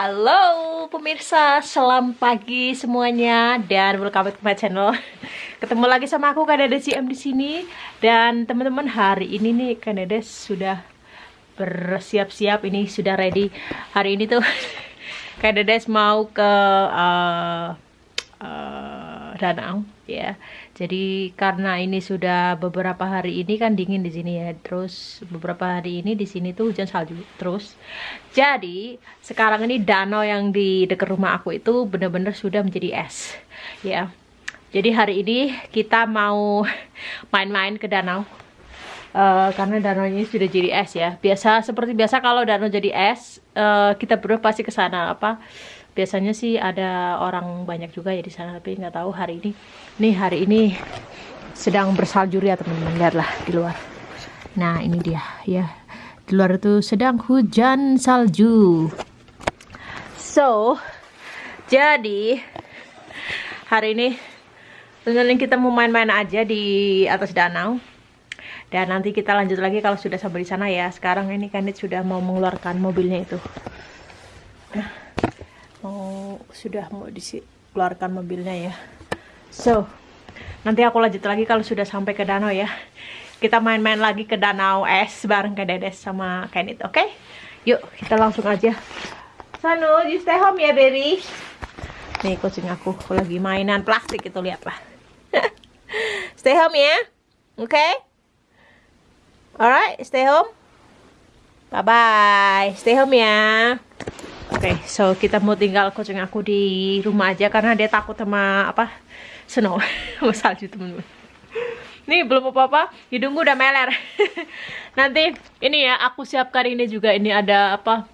Halo pemirsa, selamat pagi semuanya dan welcome back to my channel. Ketemu lagi sama aku Kanada CM di sini dan teman-teman hari ini nih Kanada sudah bersiap-siap ini sudah ready. Hari ini tuh Kanada mau ke uh, uh, danau ya. Jadi karena ini sudah beberapa hari ini kan dingin di sini ya. Terus beberapa hari ini di sini tuh hujan salju terus. Jadi sekarang ini danau yang di dekat rumah aku itu benar-benar sudah menjadi es. Ya. Jadi hari ini kita mau main-main ke danau. Uh, karena danau ini sudah jadi es ya. Biasa seperti biasa kalau danau jadi es, uh, kita berdua pasti ke sana apa? Biasanya sih ada orang banyak juga ya di sana tapi nggak tahu hari ini. Nih hari ini sedang bersalju ya teman-teman. Lihatlah di luar. Nah ini dia ya. Di luar itu sedang hujan salju. So jadi hari ini tentunya kita mau main-main aja di atas danau. Dan nanti kita lanjut lagi kalau sudah sampai di sana ya. Sekarang ini Kandit sudah mau mengeluarkan mobilnya itu. Nah mau sudah mau dikeluarkan mobilnya ya. So nanti aku lanjut lagi kalau sudah sampai ke danau ya. Kita main-main lagi ke danau es bareng ke Dedes sama Kenit oke? Okay? yuk kita langsung aja. Sanu you stay home ya baby. Nih kucing aku lagi mainan plastik itu lihatlah stay home ya oke? Okay? alright stay home. Bye bye stay home ya Oke, okay, so kita mau tinggal kucing aku di rumah aja karena dia takut sama apa? Snow, sama salju temen-temen. Nih belum apa-apa, hidungku udah meler. Nanti ini ya aku siapkan ini juga ini ada apa?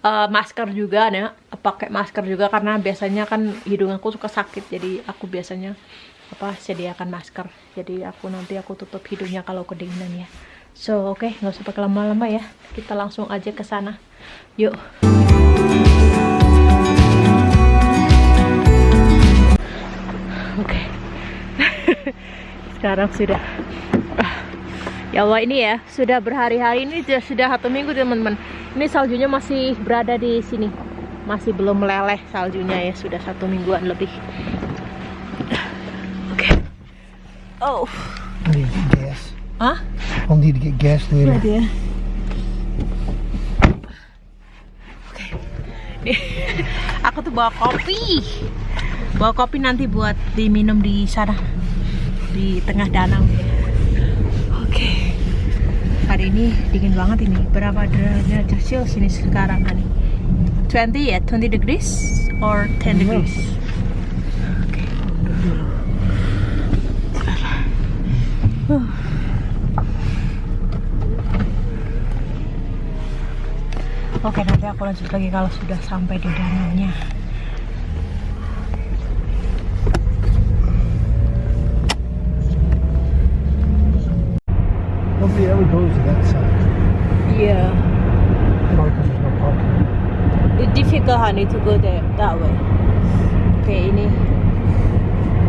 Uh, masker juga ya, pakai masker juga karena biasanya kan hidung aku suka sakit jadi aku biasanya apa sediakan masker. Jadi aku nanti aku tutup hidungnya kalau kedinginan ya. So, oke, okay, nggak usah pakai lama-lama ya. Kita langsung aja ke sana. Yuk. Oke. Okay. Sekarang sudah Ya Allah ini ya, sudah berhari-hari ini sudah satu minggu teman-teman. Ini saljunya masih berada di sini. Masih belum meleleh saljunya ya, sudah satu mingguan lebih. Oke. Okay. Oh. Hah? I'll need to get gas later. Oke. Okay. Aku tuh bawa kopi. Bawa kopi nanti buat diminum di sana. Di tengah danau. Oke. Okay. Hari ini dingin banget ini. Berapa derajat Celcius ini sekarang nih? 20 ya? 20 degrees or 10 degrees? Oke. Okay. Uh. Oke nanti aku lanjut lagi kalau sudah sampai di danaunya Nobody ever goes to that side. Yeah. There's no parking. It's difficult honey to go there that way. Oke ini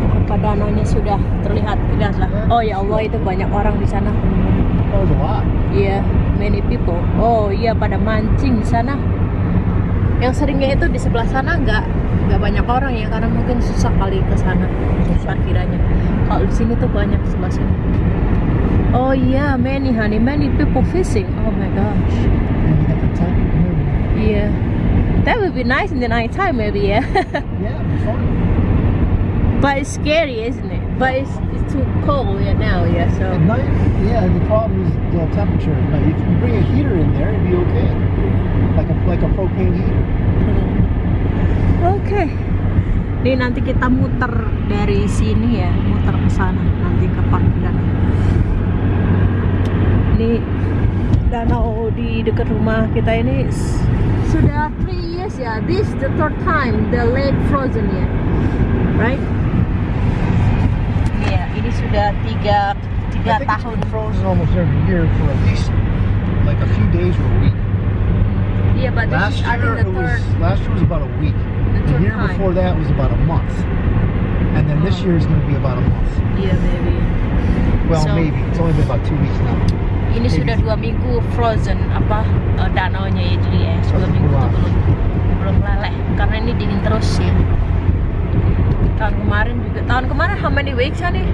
apa danaunya sudah terlihat lihatlah. Oh ya Allah itu banyak orang di sana. Oh. Iya, yeah, many people. Oh iya pada mancing di sana. Yang seringnya itu di sebelah sana nggak nggak banyak orang ya karena mungkin susah kali ke sana parkirannya. Kalau di sini tuh banyak sebelah sini. Oh iya, yeah, many honey, many people fishing. Oh my gosh. Iya. Yeah. That would be nice in the night time maybe. Yeah. yeah, fun. But it's scary, isn't it? But it's too cold yeah, now, yeah. So at night, yeah. The problem is the temperature at night. If you bring a heater in there, it'd be okay, like a like a propane heater. Oke. Okay. Ini nanti kita muter dari sini ya, muter ke sana nanti ke parkiran. Ini danau di dekat rumah kita ini sudah 3 years ya. This the third time the lake frozen ya, right? ini sudah tiga tiga tahun frozen almost every year for at least like a few days or a week. Yeah, but last this is, year I think the it third. was last year was about a week. The, the year time. before that was about a month, and then this Oh. year is going to be about a month. Yeah, maybe. Well, So- maybe it's only been about two weeks now. Ini Maybe. sudah dua minggu frozen apa uh, danaunya ya jadi ya dua That's minggu itu lot. belum frost ya. Tahun kemarin juga. Tahun kemarin how many weeks nih?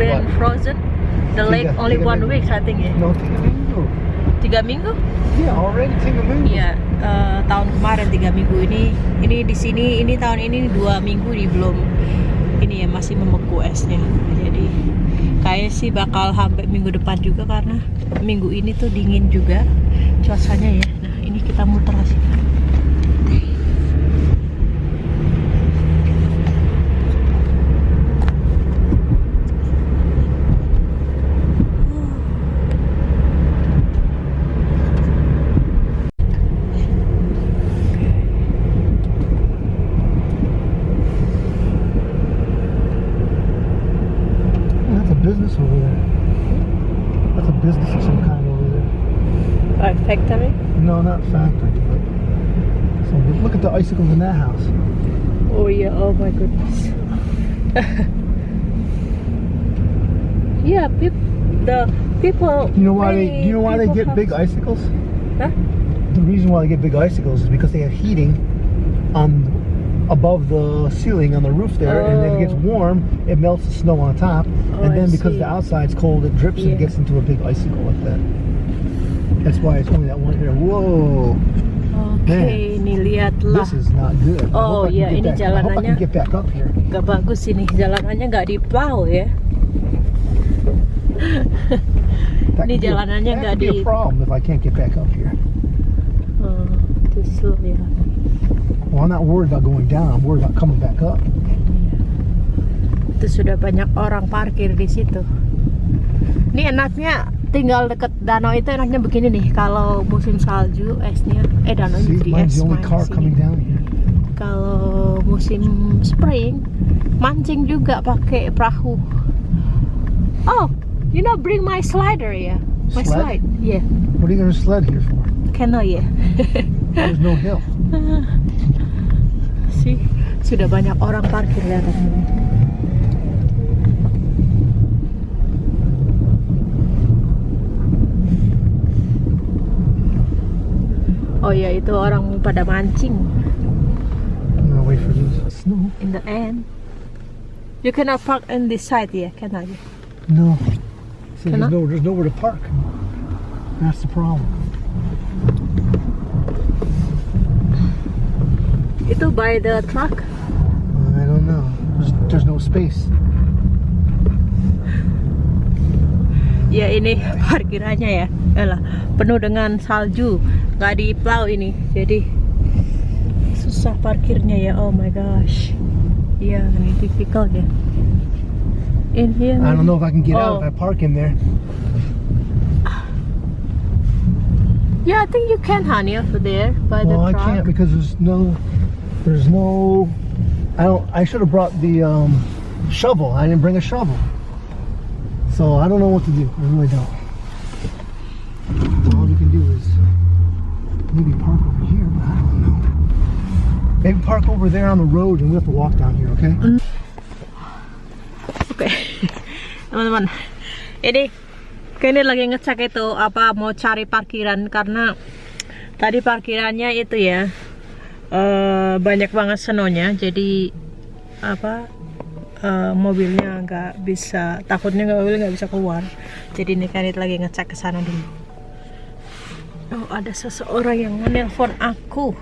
Been What? frozen. The lake only one week I think ya. No, tiga minggu. Tiga minggu? Yeah, already tiga minggu. Iya, eh, tahun kemarin tiga minggu ini, ini di sini, ini tahun ini dua minggu nih belum, ini ya masih membeku esnya. Jadi kayaknya sih bakal sampai minggu depan juga karena minggu ini tuh dingin juga cuacanya ya. Nah ini kita muter ke No, not factory, so look at the icicles in that house. Oh yeah, oh my goodness. yeah, peop the people. You know why they? Do you know why they get big icicles? Huh? The reason why they get big icicles is because they have heating on above the ceiling on the roof there, and if it gets Oh. warm, it melts the snow on top, Oh, and I then because see. the outside's cold, it drips Yeah. and gets into a big icicle like that. That's why it's only that one here. Whoa, Oke, ini lihatlah. this is not good. Oh, iya, get ini back- jalanannya. Gak bagus ini jalanannya nggak diplow ya. Ini jalanannya nggak di- problem if I can't get back up here. Oh, itu slow ya. Well, I'm not worried about going down. I'm worried about coming back up. Itu sudah banyak orang parkir di situ. Ini enaknya tinggal deket danau itu enaknya begini nih. Kalau musim salju esnya, eh danau jadi es. Kalau musim spring, mancing juga pakai perahu. Oh, you know bring my slider ya, my Sled? slide, yeah, What are you to sled here for? cannot ya. There's no hill. sih sudah banyak orang parkir lihat ini. Oh ya itu orang pada mancing snow. in the end. You cannot park on this side ya, cannot ya? No. See, there's, Cannot? no, there's nowhere to park. That's the problem. Itu by the truck. I don't know. There's, there's no space. Ya ini parkirannya ya, Elah, penuh dengan salju, nggak di plow ini, jadi susah parkirnya ya. Oh my gosh, ini difficult ya. In here. I don't know if I can get out Oh. if I park in there. Yeah, I think you can, honey, over there by Well, I the truck. can't because there's no, there's no. I don't. I should have brought the um, shovel. I didn't bring a shovel. So I don't know what to do. I really don't. Maybe park over here, but I don't know. Maybe park over there on the road and we have to walk down here, okay? Oke, teman-teman, ini kini lagi ngecek itu apa mau cari parkiran karena tadi parkirannya itu ya eh, banyak banget senonya, jadi apa eh, mobilnya nggak bisa takutnya mobil nggak bisa keluar. Jadi ini Kanit lagi ngecek ke sana dulu. Oh ada seseorang yang menelpon aku.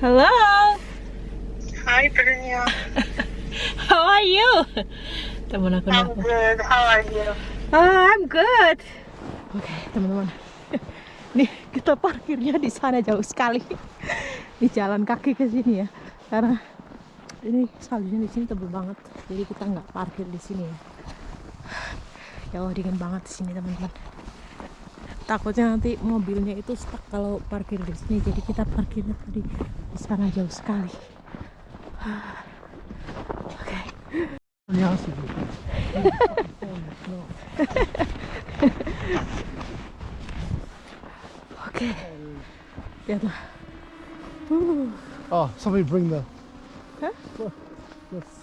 Hello. Hi, Bernia. How are you? Temen aku I'm good. How are you? Oh, I'm good. Oke, teman-teman. Nih, kita parkirnya di sana jauh sekali. Di jalan kaki ke sini ya. Karena ini saljunya di sini tebel banget. Jadi kita nggak parkir di sini ya. Ya Allah, dingin banget di sini, teman-teman. Takutnya nanti mobilnya itu stuck kalau parkir di sini. Jadi kita parkirnya tadi di sana jauh sekali. Oke. You. Oke. Lihatlah. Uh. Oh, somebody bring the.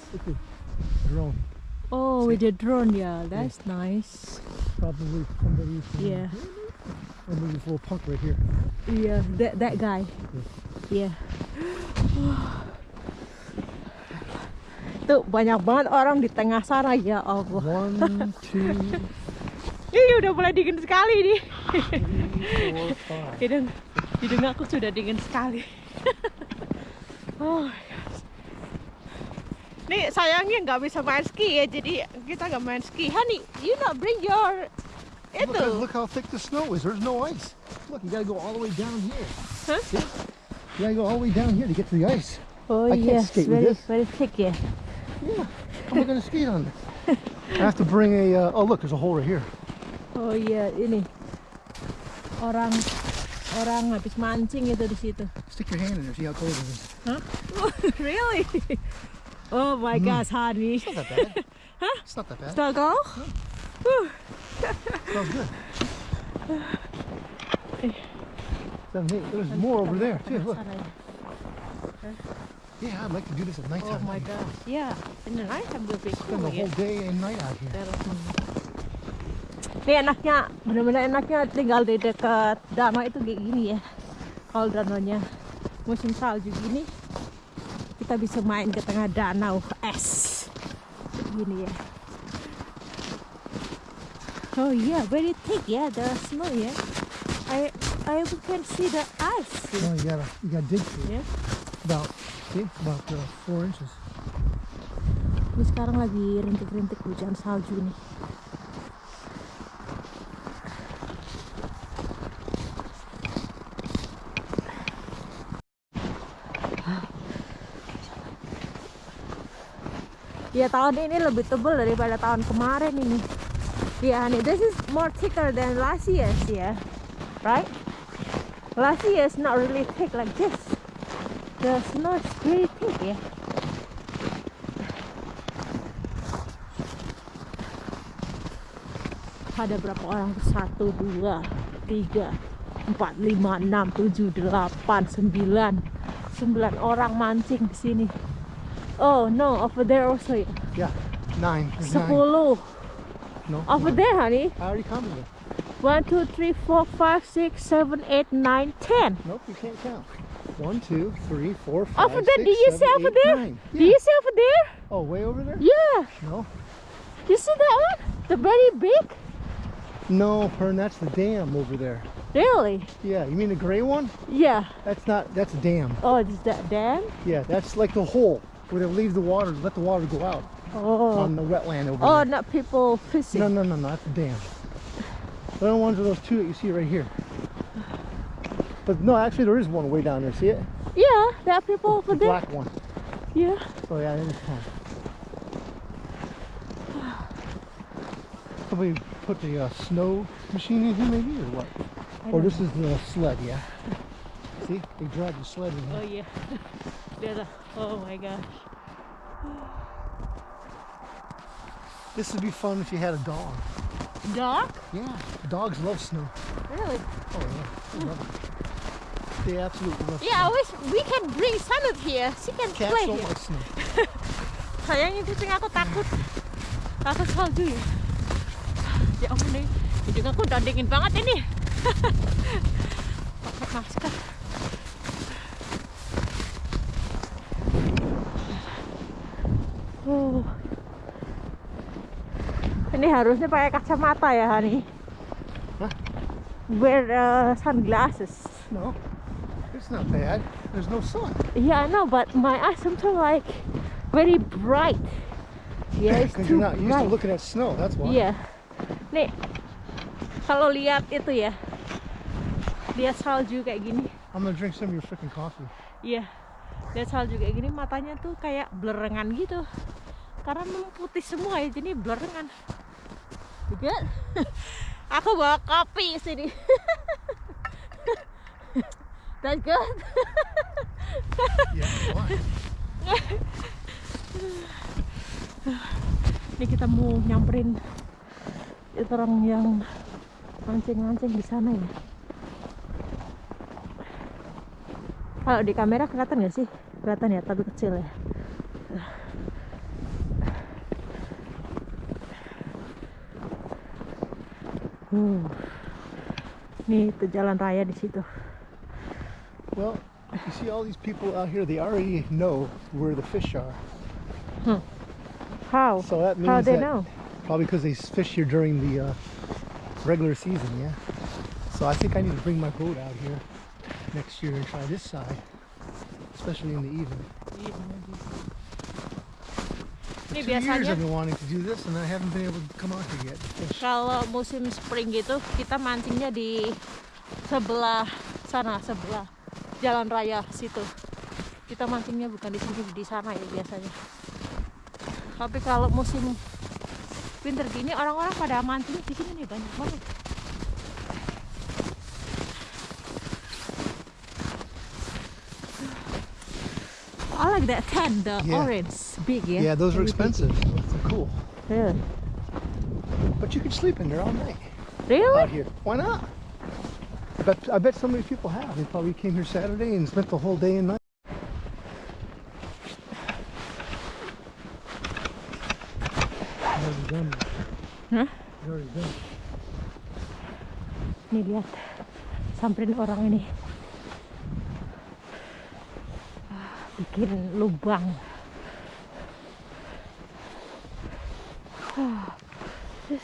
At drone. Oh, with the drone, yeah, that's nice. Probably somebody from Yeah. There's this little punk right here. Yeah, that that guy. Yeah. Tuh banyak banget orang di tengah sana ya Allah. One, two, Ini udah mulai dingin sekali nih. three, four. Hidung, hidung aku sudah dingin sekali. oh gosh. Nih sayangnya nggak bisa main ski ya, jadi kita nggak main ski. Honey, you not bring your Look, itu. look how thick the snow is. There's no ice. Look, you gotta go all the way down here. Huh? See? You gotta go all the way down here to get to the ice. Oh I can't yes, skate with very this. very thick ya. Yeah. How am I gonna skate on this? I have to bring a. Uh, oh, look, there's a hole right here. Oh iya ini orang orang habis mancing itu di situ. Stick your hand in there. See how cold it is. Huh? really? Oh my gosh, honey. It's not that bad. It's not that bad. Struggle? smells good. Seven, eight. There's more over there too. Look. Yeah, I'd like to do this at Oh nighttime. my gosh. Yeah, in the nighttime will be Spend cool. the Yeah. whole day and night out here. Ini enaknya, bener-bener enaknya tinggal di dekat danau itu kayak gini ya. Kalau danaunya musim salju gini, kita bisa main ke tengah danau es. Gini ya. Oh yeah, very thick yeah, the snow yeah. I I can see the ice. No, you gotta you gotta dig through. Yeah. About see about uh, four inches. Ini sekarang lagi rintik-rintik hujan salju nih. Ya tahun ini lebih tebal daripada tahun kemarin ini. Ya, honey, this is more thicker than last year's, yeah. Right? Last year's not really thick like this. The snow is very thick, yeah. ada berapa orang tuh? satu dua tiga empat lima enam tujuh delapan sembilan sembilan orang mancing di sini oh no over there also ya Yeah, nine. Sepuluh No. over there honey I already counted them. one two three four five six seven eight nine ten Nope, you can't count. One, two, three, four, five, over there six, do you seven, see over eight, there nine. do you see over there Oh, way over there? yeah No. you see that one the very big No, Pern, that's the dam over there. really Yeah, you mean the gray one? yeah That's not, that's a dam. oh is that dam Yeah, that's like the hole where they leave the water, let the water go out oh on the wetland over oh there. not people fishing No, no, no, no, that's a dam. The other ones are those two that you see right here. But no, actually there is one way down there, see it? yeah there are people over The there black one. yeah Oh yeah, it is fun. Somebody put the uh, snow machine in here maybe or what? Or don't this is the sled, yeah. See, they drag the sled in here. Oh yeah. There's a, oh my gosh. This would be fun if you had a dog. Dog? Yeah, dogs love snow. Really? Oh yeah, they love it. They absolutely love Yeah, I wish we can bring Sanut here. She can Cats play don't here. like snow. Sayangnya kucing aku takut. Takut salju ya. Ya ampun nih. Hidung aku udah dingin banget ini. Pakai masker. Harusnya pakai kacamata ya, Hani. Hah? Wear uh, sunglasses. No, it's not bad. There's no sun. Yeah, I know, but my eyes sometimes like very bright. Yeah, it's too you're not used to bright. looking at snow. That's why. Iya. Nih, kalau lihat itu ya, lihat salju kayak gini. I'm gonna drink some of your freaking coffee. Iya, lihat salju kayak gini matanya tuh kayak blerengan gitu. Karena memang putih semua ya, jadi blerengan. Juga, aku bawa kopi sini. That's good. Ini kita mau nyamperin orang yang mancing-mancing di sana ya. Kalau di kamera kelihatan nggak sih? Kelihatan ya, tapi kecil ya. Uh. Nih itu jalan raya di situ. Well, you see all these people out here, they already know where the fish are. Hmm. How? So that means How they that know? probably because they fish here during the uh, regular season, yeah. So I think I need to bring my boat out here next year and try this side, especially in the evening. Ini biasanya kalau musim spring gitu kita mancingnya di sebelah sana sebelah jalan raya situ. Kita mancingnya bukan di sini di sana ya biasanya. Tapi kalau musim winter gini orang-orang pada mancing di sini nih banyak banget. I like that tent, the Yeah. orange, big, yeah. Yeah, those are expensive. They're cool, Yeah. but you can sleep in there all night Really? out here. Why not? I bet, I bet so many people have. They probably came here Saturday and spent the whole day and night. Already done. Hah? Already done. Nih lihat, samperin orang ini. Ah, Bikin lubang. Ah, this-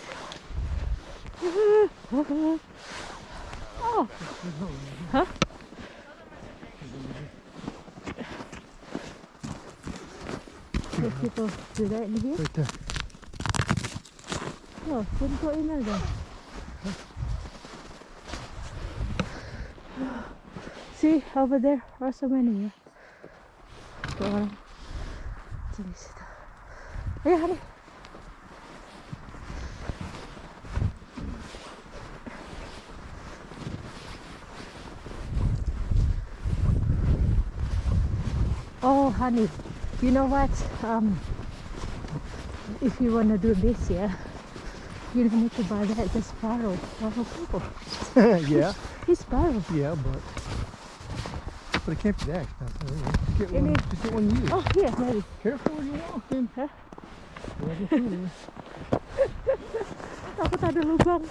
Oh. People do that in here? Right there. Oh, couldn't go in there. See, over there are so many. Situ. Ayo, honey. Oh, honey, you know what? Um, if you want to do this, yeah, you don't need to buy that. The sparrow, people. yeah, He's sparrow. yeah, but but it can't be that expensive. Get one. Just get one used. Oh, here, maybe. Careful when you're walking. Huh? Well, just do this. Takut ada lubang.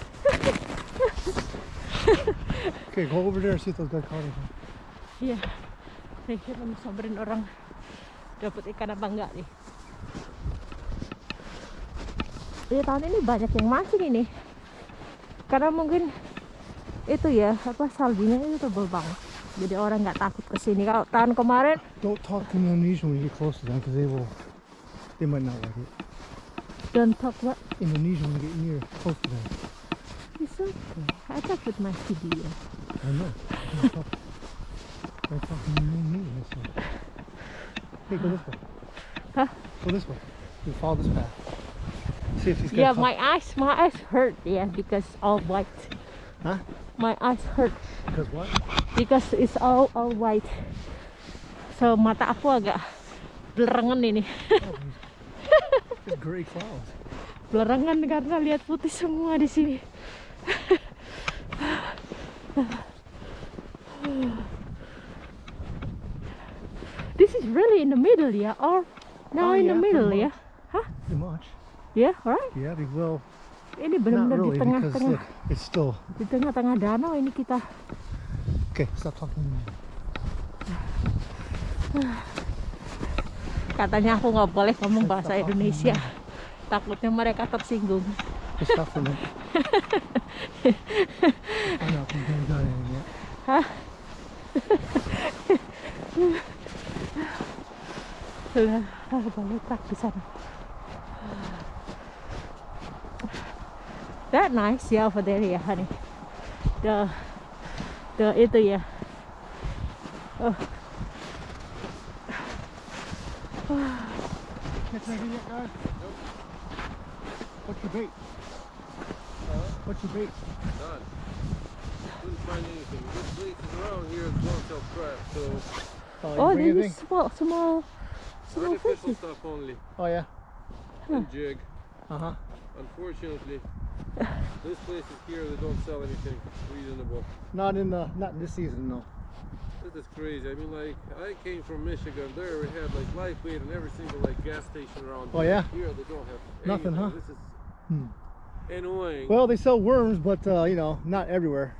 Okay, go over there and see if those guys caught anything. Iya. Nih, kita mau samperin orang dapat ikan apa enggak nih. Iya tahun ini banyak yang mancing ini. Karena mungkin itu ya apa saljunya itu tebel banget. Jadi orang nggak takut ke sini. Kalau tahun kemarin Don't talk to Indonesian when you get close to them because they will, they might not like it. don't talk what Indonesian when you get near, close to them. it's okay. I talk with my video. I know. Don't talk. They're talking Indonesian. So. Hey, go this way. Huh? Go this way. You follow this path. See if guys Yeah, talk. my eyes, my eyes hurt. Yeah, because all white. Huh? My eyes hurt Because what? because it's all all white. So mata aku agak belerengan ini. Oh, Just gray clouds. Belerengan karena lihat putih semua di sini. This is really in the middle, yeah, or now Oh, in the yeah, middle, pretty yeah, Pretty much. yeah, right. Yeah, be- well, Ini benar-benar di really because tengah-tengah, it's still. di tengah-tengah danau ini kita. Okay, stop talking. Katanya aku nggak boleh ngomong bahasa Indonesia. Takutnya mereka tersinggung. Just tak di sana. That nice yeah over there yeah honey. The the itu ya. Oh, Catch anything yet, guys? What's your bait? What's your bait? None. Couldn't find anything. This places around here crap, so Oh, oh bring this is small small small artificial stuff only. Oh yeah. And jig. Uh huh. Unfortunately, this place is here they don't sell anything reasonable. Not in the not in this season, no. This is crazy. I mean, like I came from Michigan. There we had like Lifeway and every single like gas station around. Oh, yeah? Here they don't have Nothing, anything. huh? This is Hmm. annoying. Well, they sell worms, but uh, you know, not everywhere.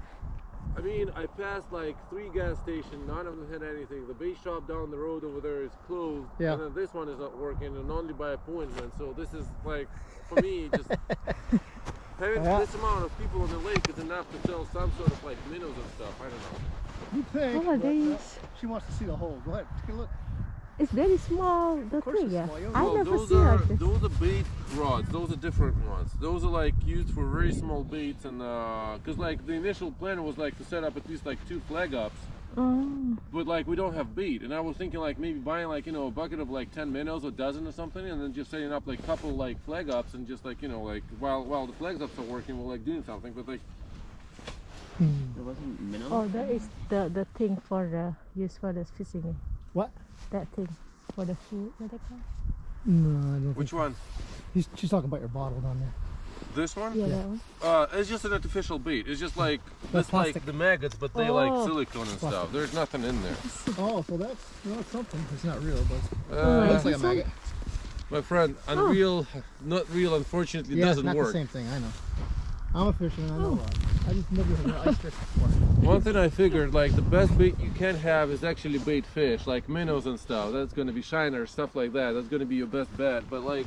I mean, I passed like three gas stations. None of them had anything. The bait shop down the road over there is closed. Yeah. And then this one is not working, and only by appointment. So this is like, for me, just having Yeah. this amount of people on the lake is enough to sell some sort of like minnows and stuff. I don't know. You think? But, uh, these. she wants to see the hole. Go ahead, take a look. It's very small, the course thing, yeah. small, I Well, never those see are like this. those are bait rods. Those are different ones. Those are like used for very small baits, and uh, because like the initial plan was like to set up at least like two flag ups. Oh, But like we don't have bait, and I was thinking like maybe buying like you know a bucket of like ten minnows, a dozen or something, and then just setting up like couple like flag ups, and just like you know like while while the flag ups are working, we're like doing something. But like There wasn't minnow. oh, that is the the thing for the use for the fishing. What? That thing for the food. What they call? No, I don't which one? He's, she's talking about your bottle down there. This one? Yeah, that one. Uh, it's just an artificial bait. It's just like That's it's like plastic. the maggots, but they Oh. like silicone and stuff. There's nothing in there. Oh, so that's well, it's something. It's not real, but Oh, Uh, like looks like a maggot. my friend, unreal, not real. Unfortunately, yeah, it's doesn't not work. the same thing. I know. I'm a fisherman. I know Oh. that. I just never had ice fish before. One thing I figured, like the best bait you can have is actually bait fish, like minnows and stuff. That's gonna be shiner, stuff like that. That's gonna be your best bet. But like,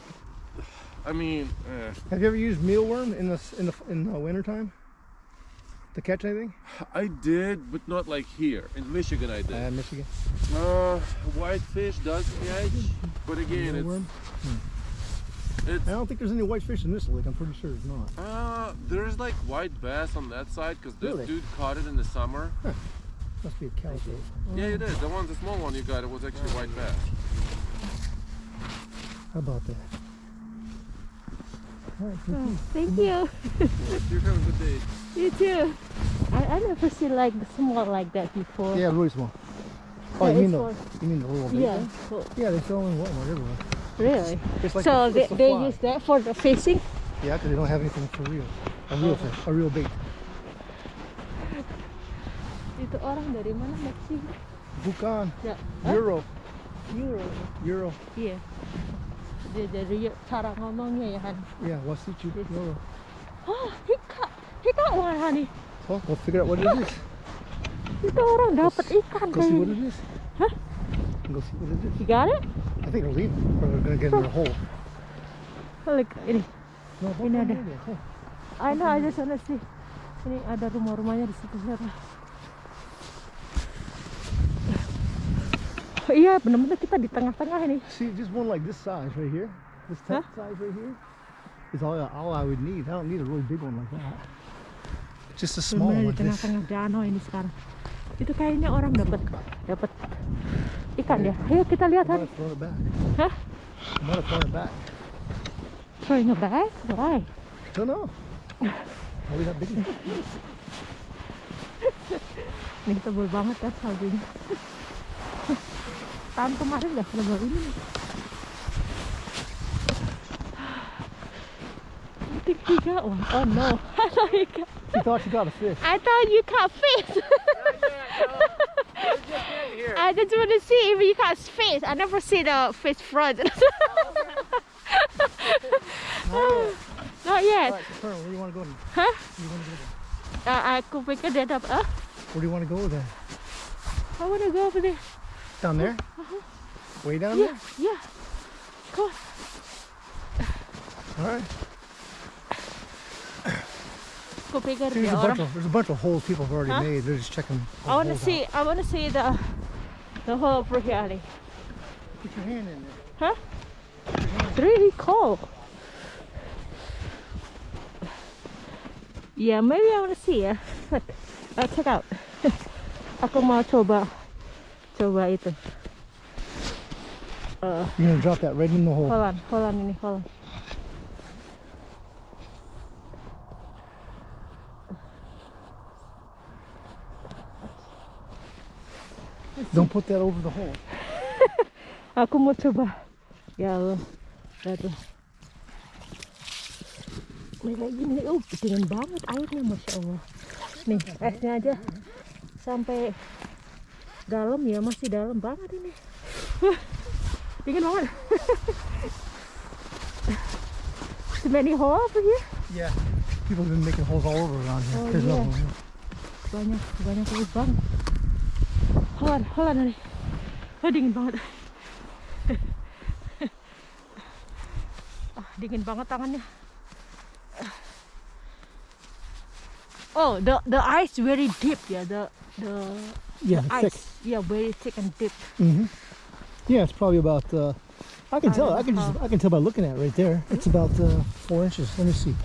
I mean, eh. Have you ever used mealworm in the in the in the wintertime to catch anything? I did, but not like here in Michigan. I Uh, did. Michigan. Uh, whitefish does catch, but again, Mealworm. it's it's I don't think there's any white fish in this lake. I'm pretty sure it's not. uh, there's like white bass on that side because this Really? dude caught it in the summer. Must be a calico. Yeah, it is. The one, the small one you got, it was actually white bass. How about that? All right, thank Oh, you. thank you. You have a good day. You too. I, I never seen like small like that before. Yeah, really small. Oh, Yeah, you mean the you mean the little bait? Yeah. one? so- Yeah, they sell in Walmart everywhere. Really? Like so the, they, the they fly. use that for the fishing? Yeah, because they don't have anything for real. A real oh. fish, a real bait. Itu orang dari mana Meksiko? Bukan, Ya. Hah? Euro, Euro. Euro. Iya. Dia dari cara ngomongnya ya Han. Yeah, Wasichu, Euro. Oh, he got, he got one honey. So we'll figure out what it is. Itu orang dapat ikan Go see what it is. Huh? Go see what it is. You got it? I think they're leaving. Or they're gonna get in their hole. Look, ini. No, Ini ada. I know, I just wanna see. Ini ada rumah-rumahnya di situ sana. Oh, iya, benar-benar kita di tengah-tengah ini. See, just one like this size right here. This Huh? size right here is all, all I would need. I don't need a really big one like that. Just a small Benar-benar one di tengah-tengah danau ini sekarang. Itu kayaknya orang dapat dapat ikan ya. Ayo kita lihat I'm Han. gonna throw it back. Hah? I'm gonna throw it back. Throwing it back? Why? Don't know. Only that big. Eh, ini tebal banget kan saljunya. Tahun kemarin udah sebel ini. I think he got one. Oh no. I thought he got She thought she got a fish. I thought you caught fish. I just want to see if you caught fish. I never see the fish front. Not yet. Alright, Colonel, where do you want to go? Then? Where do you want to go then? Uh, aku pikir dia dapat. Ah, Where do you want to go then? I want to go over there. Down there? Uh -huh. Way down Yeah, yeah. Come on. there? Alright. Aku pikir See, there's a bunch of there's a bunch of holes people have already Huh? made. They're just checking. I want to see. I want to see the the whole over here. Ali. out. Put your hand in there. Huh? It's really cold. Yeah, maybe I want to see ya. Look, I'll check out. Aku mau coba coba itu. Uh, You're gonna drop that right in the hole. hold on, hold on hold on. Don't put that over the hole. Aku mau coba. Ya Allah. Lihat tuh. Nih gini nih. Oh, dingin banget airnya Masya Allah. Nih, esnya aja sampai dalam ya. Masih dalam banget ini. Dingin banget. Too many hole over here? Yeah. People have been making holes all over around here. Oh, yeah. another one. here. Banyak lubang holan holan nih oh, dingin banget ah, dingin banget tangannya oh the the ice very deep yeah. the the Yeah, ice thick. yeah very thick and deep hmm Yeah, it's probably about. Uh, I can I tell. I can just. I can tell by looking at it right there. It's about uh, four inches. Let me see.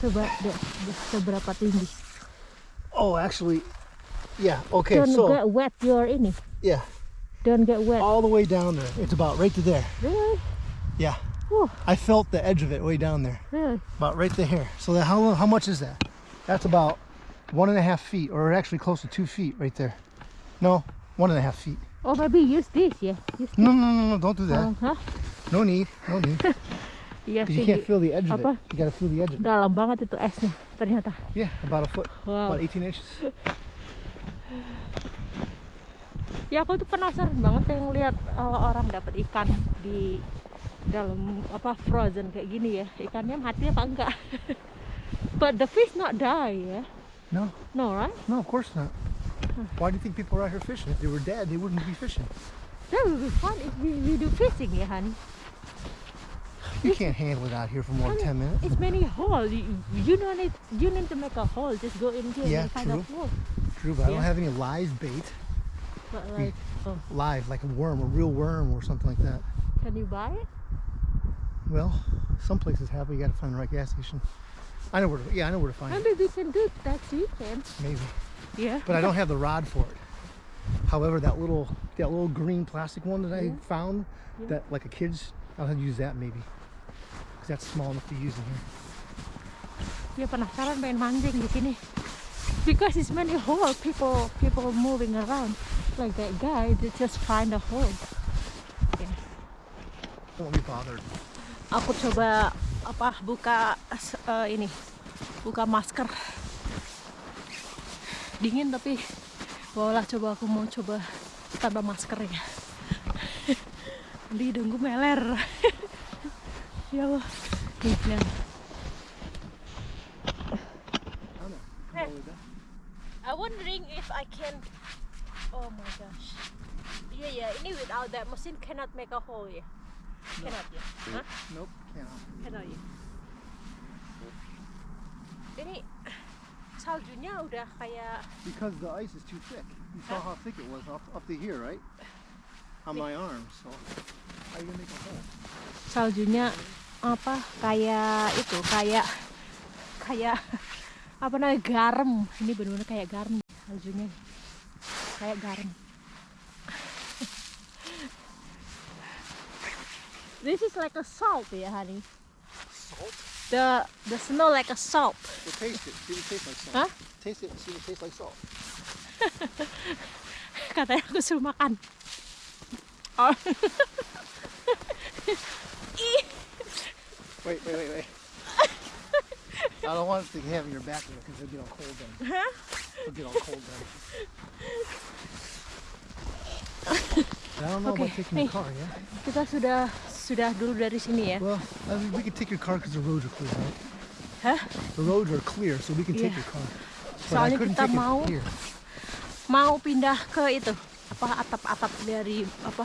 coba deh deh, seberapa tinggi Oh, actually, yeah. Okay, don't so get wet you're in it. yeah, don't get wet all the way down there. It's about right to there. really Yeah, Whew, I felt the edge of it way down there, really about right to here. So that how how much is that? That's about one and a half feet, or actually close to two feet right there. No, one and a half feet. oh maybe use this yeah. use No, no, no, no! Don't do that. oh, hah No need. No need. iya 'Cause you can't feel the edge of Apa? it. You gotta feel the edge of it. dalam banget itu esnya ternyata Yeah, about a foot, wow about 18 inches. ya aku tuh penasaran banget yang lihat uh, orang dapat ikan di dalam apa frozen kayak gini ya ikannya mati apa enggak but the fish not die ya No, no right no, of course not. Why do you think people are out here fishing? If they were dead, they wouldn't be fishing. that would be fun if we, we do fishing ya honey You can't handle it out here for more than 10 minutes. it's many hole you, you don't need you need to make a hole just go in here Yeah, and find a true. hole True, but I don't have any live bait. but like oh, Live, like a worm, a real worm or something like that. can you buy it Well, some places have, but you gotta find the right gas station. I know where to, yeah, I know where to find it. maybe we can do that weekend Maybe. yeah But I don't have the rod for it. However, that little, that little green plastic one that I found, Yeah. that like a kid's, I'll have to use that maybe. Because that's small enough to use in here. Ya penasaran pengen mancing di sini. Because it's many hole, people people moving around. Like that guy, they just find a hole. Don't be bothered. Aku coba apa buka eh, ini, buka masker. Dingin tapi bawalah coba aku mau coba tanpa masker ya. Di hidungku meler. ya Allah. Nih, nah. Hey. I'm wondering if I can. Oh my gosh. Yeah, yeah. Ini without that machine cannot make a hole ya. Cannot ya. Hah? Nope, can't. Cannot ya. Ini saljunya udah kayak Because the ice is too thick. You saw how thick it was up, up to here, right? On my arm, so how you gonna make a hole? saljunya apa kayak itu kayak kayak apa namanya garam ini benar-benar kayak garam saljunya kayak garam this is like a salt ya honey Salt? the the snow like a salt Well, taste it. See it tastes like salt. Huh? Taste it see it tastes like salt. katanya aku suruh makan oh. Wait, wait, wait, wait. I don't want to have your back there because it'll get all cold then. Huh? It'll get all cold then. I don't know Okay, about taking hey. the car, yeah? kita sudah sudah dulu dari sini ya Well, I mean, we can take your car because the roads are clear, right? Hah? The roads are clear, so we can take Yeah. your car. But Soalnya kita mau mau pindah ke itu apa atap-atap dari apa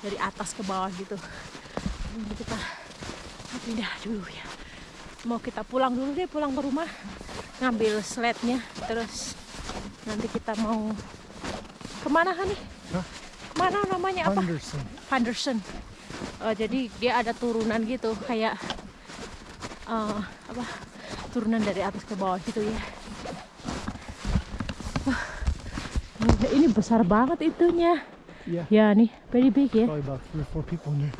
dari atas ke bawah gitu Jadi kita pindah dulu ya mau kita pulang dulu deh pulang ke rumah ngambil sled-nya terus nanti kita mau ke mana kan nih Hah? ke mana namanya apa Henderson. Henderson Eh, jadi dia ada turunan gitu kayak eh, apa turunan dari atas ke bawah gitu ya Wah, ini besar banget itunya Yeah. ya nih very big ya Probably about three or four people in there.